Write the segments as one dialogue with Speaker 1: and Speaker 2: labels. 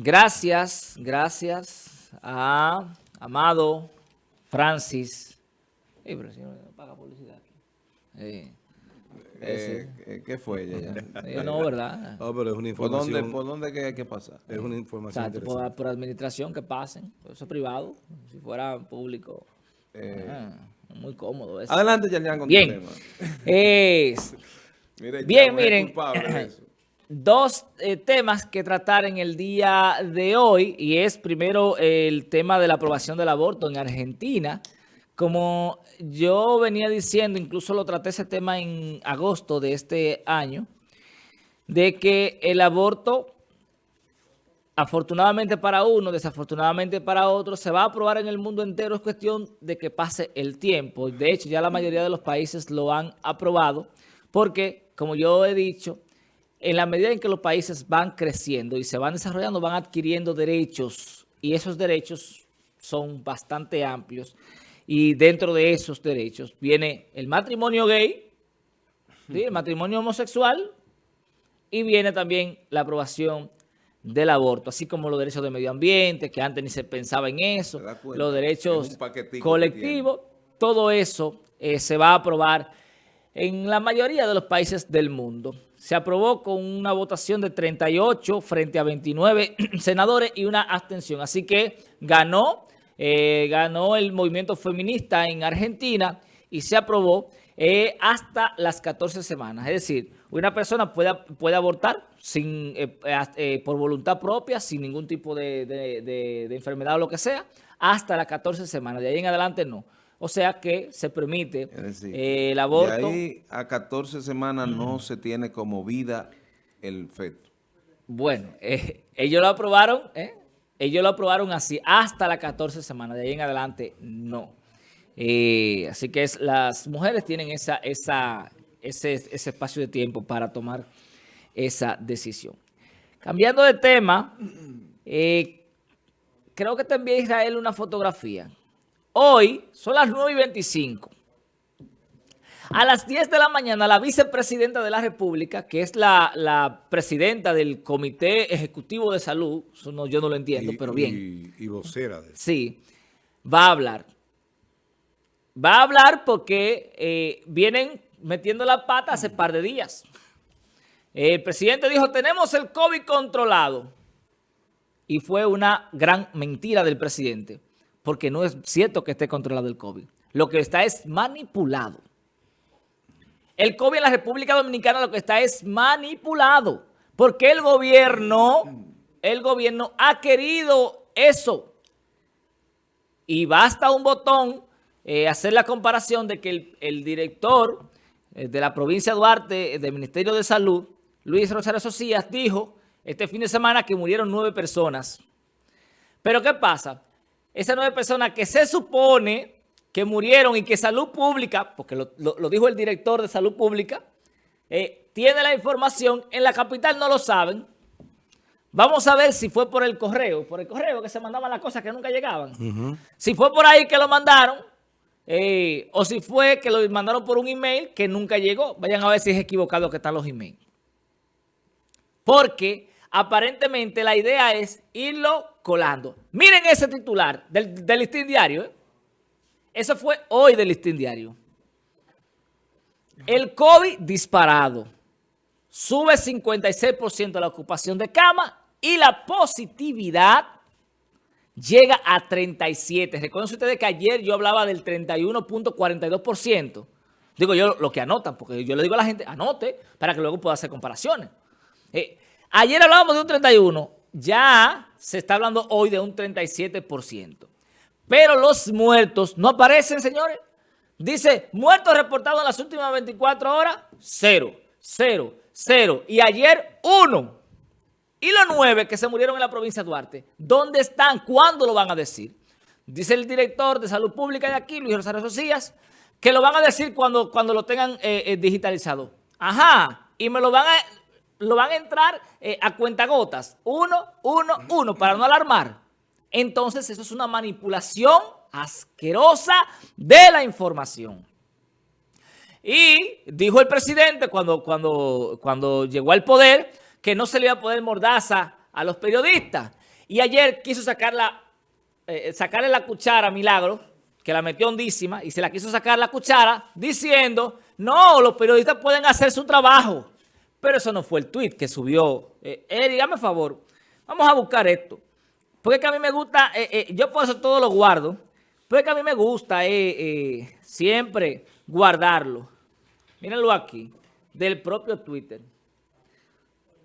Speaker 1: Gracias, gracias a Amado Francis. Pero si no paga publicidad aquí.
Speaker 2: Eh, eh, eh ¿Qué fue ella?
Speaker 1: Ya? no, ¿verdad?
Speaker 2: No, pero es una información. ¿Por dónde, por dónde hay que pasar? Es una información
Speaker 1: o sea, por, por, administración que pasen. Eso es privado. Si fuera público. Eh, muy cómodo eso.
Speaker 2: Adelante, Yalian, con
Speaker 1: Bien. tu tema. Es, Bien, miren dos eh, temas que tratar en el día de hoy y es primero el tema de la aprobación del aborto en Argentina. Como yo venía diciendo, incluso lo traté ese tema en agosto de este año, de que el aborto, afortunadamente para uno, desafortunadamente para otro, se va a aprobar en el mundo entero. Es cuestión de que pase el tiempo. De hecho, ya la mayoría de los países lo han aprobado porque, como yo he dicho, en la medida en que los países van creciendo y se van desarrollando, van adquiriendo derechos y esos derechos son bastante amplios y dentro de esos derechos viene el matrimonio gay, el matrimonio homosexual y viene también la aprobación del aborto, así como los derechos de medio ambiente, que antes ni se pensaba en eso, los derechos colectivos, todo eso eh, se va a aprobar en la mayoría de los países del mundo. Se aprobó con una votación de 38 frente a 29 senadores y una abstención. Así que ganó, eh, ganó el movimiento feminista en Argentina y se aprobó eh, hasta las 14 semanas. Es decir, una persona puede, puede abortar sin, eh, por voluntad propia, sin ningún tipo de enfermedad o lo que sea, hasta las 14 semanas. De ahí en adelante no. O sea que se permite eh, el aborto.
Speaker 2: De ahí a 14 semanas no se tiene como vida el feto.
Speaker 1: Bueno, eh, ellos lo aprobaron, ¿eh? ellos lo aprobaron así hasta las 14 semanas. De ahí en adelante no. así que es, las mujeres tienen esa, esa, ese, ese espacio de tiempo para tomar esa decisión. Cambiando de tema, creo que también Israel una fotografía Hoy son las 9 y 25. A las 10 de la mañana, la vicepresidenta de la República, que es la, presidenta del Comité Ejecutivo de Salud, no, yo no lo entiendo, pero bien.
Speaker 2: Y, vocera de
Speaker 1: Sí, va a hablar. Va a hablar porque eh, vienen metiendo la pata hace par de días. El presidente dijo, tenemos el COVID controlado. Y fue una gran mentira del presidente porque no es cierto que esté controlado el COVID. Lo que está es manipulado. El COVID en la República Dominicana lo que está es manipulado. Porque el gobierno, el gobierno ha querido eso. Y basta un botón eh, hacer la comparación de que el, director eh, de la provincia de Duarte, eh, del Ministerio de Salud, Luis Rosario Socias, dijo este fin de semana que murieron nueve personas. Pero ¿qué pasa? Esas nueve personas que se supone que murieron y que Salud Pública, porque lo, dijo el director de Salud Pública, eh, tiene la información, en la capital no lo saben. Vamos a ver si fue por el correo, por el correo que se mandaban las cosas que nunca llegaban. Si fue por ahí que lo mandaron, eh, o si fue que lo mandaron por un email que nunca llegó. Vayan a ver si es equivocado que están los emails. Porque aparentemente la idea es irlo colando. Miren ese titular del, listín diario. ¿eh? Eso fue hoy del listín diario. El COVID disparado. Sube 56% la ocupación de cama y la positividad llega a 37. Recuerden ustedes que ayer yo hablaba del 31.42%. Digo yo lo que anotan, porque yo le digo a la gente, anote para que luego pueda hacer comparaciones. Eh, Ayer hablábamos de un 31, ya se está hablando hoy de un 37%. Pero los muertos no aparecen, señores. Dice, muertos reportados en las últimas 24 horas, cero, cero, cero. Y ayer, uno. Y los nueve que se murieron en la provincia de Duarte, ¿dónde están? ¿Cuándo lo van a decir? Dice el director de Salud Pública de aquí, Luis Rosario Socias, que lo van a decir cuando, cuando lo tengan eh, eh, digitalizado. Ajá, y me lo van a lo van a entrar eh, a cuentagotas. Uno, uno, uno, para no alarmar. Entonces, eso es una manipulación asquerosa de la información. Y dijo el presidente cuando, cuando, cuando llegó al poder que no se le iba a poder mordaza a los periodistas. Y ayer quiso sacarla, eh, sacarle la cuchara a Milagro, que la metió hondísima, y se la quiso sacar la cuchara diciendo, no, los periodistas pueden hacer su trabajo. Pero eso no fue el tweet que subió. Eh, Eri, favor, vamos a buscar esto. Porque que a mí me gusta, eh, eh, yo por eso todo lo guardo, porque que a mí me gusta eh, siempre guardarlo. Mírenlo aquí, del propio Twitter.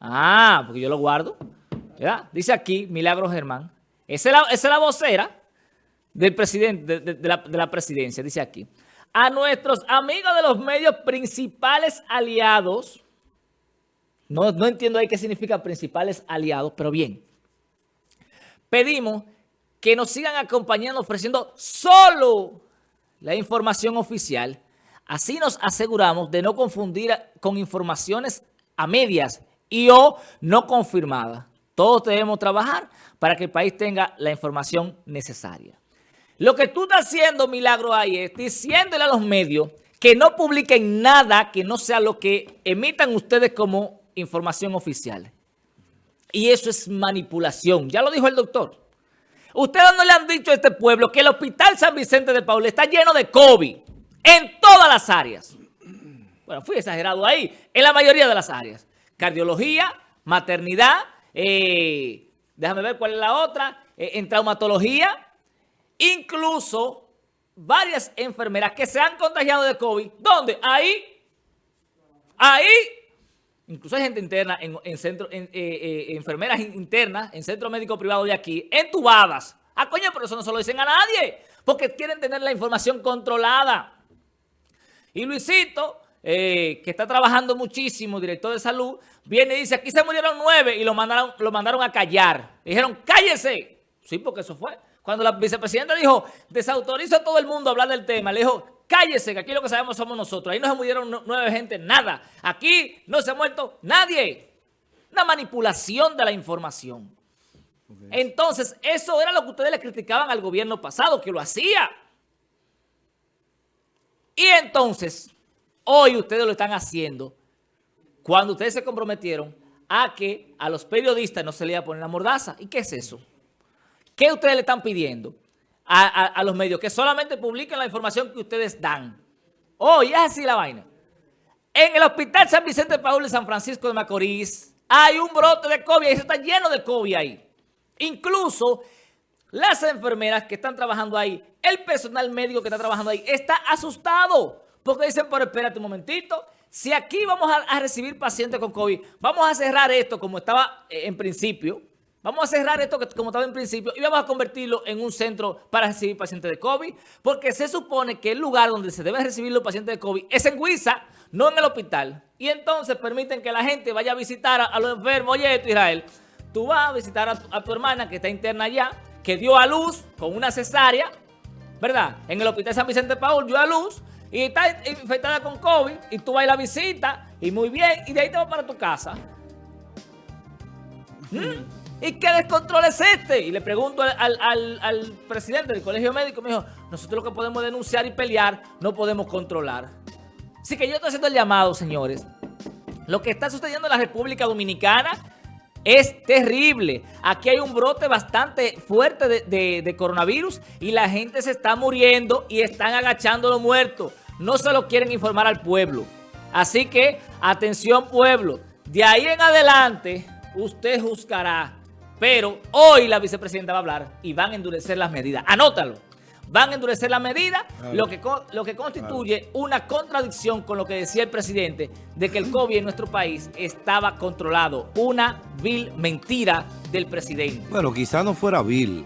Speaker 1: Ah, porque yo lo guardo. Dice aquí, Milagro Germán. Esa es la, vocera del presidente, de, la, presidencia, dice aquí. A nuestros amigos de los medios principales aliados, no, entiendo ahí qué significa principales aliados, pero bien. Pedimos que nos sigan acompañando ofreciendo solo la información oficial. Así nos aseguramos de no confundir con informaciones a medias y o no confirmadas. Todos debemos trabajar para que el país tenga la información necesaria. Lo que tú estás haciendo, Milagro, ahí es diciéndole a los medios que no publiquen nada que no sea lo que emitan ustedes como información oficial. Y eso es manipulación. Ya lo dijo el doctor. Ustedes no le han dicho a este pueblo que el Hospital San Vicente de Paul está lleno de COVID en todas las áreas. Bueno, fui exagerado ahí. En la mayoría de las áreas. Cardiología, maternidad, eh, déjame ver cuál es la otra, eh, en traumatología, incluso varias enfermeras que se han contagiado de COVID. ¿Dónde? Ahí, ahí, incluso hay gente interna, en, centro, eh, enfermeras internas, en centro médico privado de aquí, entubadas. Ah, coño, pero eso no se lo dicen a nadie, porque quieren tener la información controlada. Y Luisito eh, que está trabajando muchísimo, director de salud, viene y dice, aquí se murieron nueve y lo mandaron, lo mandaron a callar. dijeron, cállese. Sí, porque eso fue. Cuando la vicepresidenta dijo, desautoriza a todo el mundo a hablar del tema, le dijo, cállese, que aquí lo que sabemos somos nosotros. Ahí no se murieron nueve gente, nada. Aquí no se ha muerto nadie. Una manipulación de la información. Entonces, eso era lo que ustedes le criticaban al gobierno pasado, que lo hacía. Y entonces, Hoy ustedes lo están haciendo cuando ustedes se comprometieron a que a los periodistas no se les iba a poner la mordaza. ¿Y qué es eso? ¿Qué ustedes le están pidiendo a, los medios? Que solamente publiquen la información que ustedes dan. Hoy es así la vaina. En el Hospital San Vicente Paul de San Francisco de Macorís hay un brote de COVID y se está lleno de COVID ahí. Incluso las enfermeras que están trabajando ahí, el personal médico que está trabajando ahí, está asustado. Porque dicen, pero espérate un momentito, si aquí vamos a, recibir pacientes con COVID, vamos a cerrar esto como estaba eh, en principio, vamos a cerrar esto como estaba en principio y vamos a convertirlo en un centro para recibir pacientes de COVID, porque se supone que el lugar donde se deben recibir los pacientes de COVID es en Huiza, no en el hospital. Y entonces permiten que la gente vaya a visitar a, los enfermos. Oye, esto, Israel, tú vas a visitar a a tu hermana que está interna allá, que dio a luz con una cesárea, ¿verdad? En el hospital San Vicente Paul dio a luz y está infectada con COVID y tú vas a la visita y muy bien y de ahí te vas para tu casa. ¿Mm? ¿Y qué descontrol es este? Y le pregunto al, presidente del colegio médico, me dijo, nosotros lo que podemos denunciar y pelear, no podemos controlar. Así que yo estoy haciendo el llamado, señores. Lo que está sucediendo en la República Dominicana es terrible. Aquí hay un brote bastante fuerte de, de coronavirus y la gente se está muriendo y están agachando los muertos no se lo quieren informar al pueblo. Así que, atención pueblo, de ahí en adelante usted juzgará. Pero hoy la vicepresidenta va a hablar y van a endurecer las medidas. Anótalo. Van a endurecer las medidas, lo, que, lo que constituye una contradicción con lo que decía el presidente de que el COVID en nuestro país estaba controlado. Una vil mentira del presidente.
Speaker 3: Bueno, quizá no fuera vil,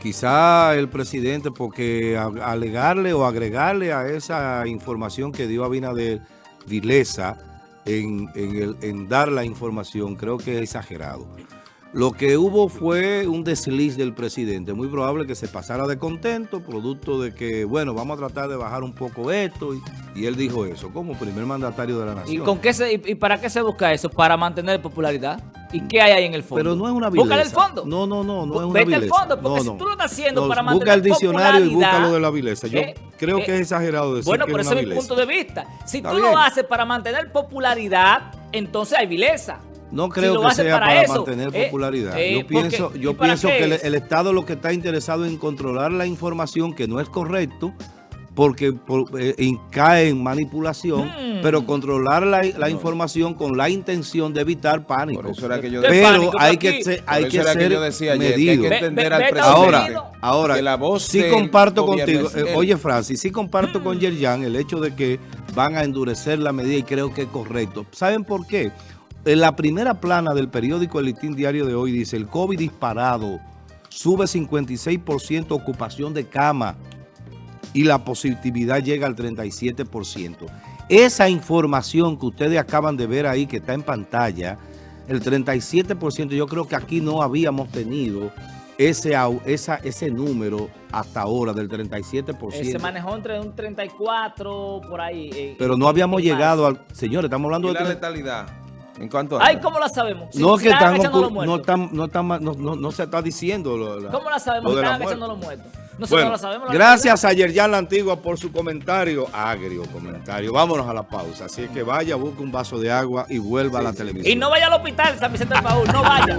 Speaker 3: Quizá el presidente, porque alegarle o agregarle a esa información que dio Abinader vileza en, en, en dar la información, creo que es exagerado. Lo que hubo fue un desliz del presidente, muy probable que se pasara de contento, producto de que, bueno, vamos a tratar de bajar un poco esto, y, él dijo eso, como primer mandatario de la nación.
Speaker 1: ¿Y, con qué se, y, para qué se busca eso? ¿Para mantener popularidad? ¿Y qué hay ahí en el fondo?
Speaker 3: Pero no es una vileza.
Speaker 1: Busca el fondo.
Speaker 3: No, no, no, no es una Vete
Speaker 1: al fondo, porque si tú lo estás haciendo para mantener
Speaker 3: Busca el diccionario y busca lo de la vileza. Yo creo que es exagerado decir
Speaker 1: Bueno,
Speaker 3: pero
Speaker 1: ese es mi punto de vista. Si tú lo haces para mantener popularidad, entonces hay vileza.
Speaker 3: No
Speaker 1: si
Speaker 3: creo
Speaker 1: lo
Speaker 3: que sea para,
Speaker 1: eso.
Speaker 3: mantener
Speaker 1: Eh,
Speaker 3: popularidad.
Speaker 1: eh,
Speaker 3: yo
Speaker 1: porque-
Speaker 3: pienso,
Speaker 1: ¿y
Speaker 3: yo pienso que el,
Speaker 1: es?
Speaker 3: el Estado lo que está interesado en controlar la información que no es correcto, porque por- eh, en- cae en manipulación,
Speaker 1: Hmm.
Speaker 3: pero controlar la, la información con la intención de evitar pánico.
Speaker 2: Por eso era que yo
Speaker 1: ¿Qué
Speaker 3: Pero
Speaker 1: pánico?
Speaker 3: hay que ser, hay que ser
Speaker 2: yo decía ayer, que hay que entender
Speaker 1: ve-
Speaker 2: al presidente
Speaker 3: Ahora, ahora,
Speaker 2: que la voz
Speaker 3: sí comparto contigo, eh, oye Francis, sí comparto con Yerjan el hecho de que van a endurecer la medida y creo que es correcto. ¿Saben por qué? En la primera plana del periódico El Listín Diario de hoy dice, el COVID disparado, sube 56% ocupación de cama y la positividad llega al 37%. Esa información que ustedes acaban de ver ahí, que está en pantalla, el 37%, yo creo que aquí no habíamos tenido ese, esa, ese número hasta ahora del 37%.
Speaker 1: Eh, se manejó entre un 34 por ahí. eh,
Speaker 3: pero
Speaker 1: y-
Speaker 3: no habíamos
Speaker 1: más.
Speaker 3: llegado al... Señores, estamos hablando
Speaker 2: ¿Y
Speaker 3: de...
Speaker 2: la letalidad? ¿En cuánto anda?
Speaker 1: Ay, ¿cómo la sabemos? Si-
Speaker 3: No,
Speaker 1: si
Speaker 3: que
Speaker 1: están
Speaker 3: no,
Speaker 1: muertos.
Speaker 3: están- no, están no, no- no se está diciendo. lo- la-
Speaker 1: ¿Cómo la sabemos?
Speaker 3: lo
Speaker 1: están los muertos. Nosotros
Speaker 3: Bueno,
Speaker 1: no la sabemos. la
Speaker 3: gracias a Yerjan La Antigua por su comentario, agrio comentario. Vámonos a la pausa. Así es que vaya, busque un vaso de agua y vuelva a la televisión.
Speaker 1: Y no vaya al hospital, San Vicente del Paúl, no vaya.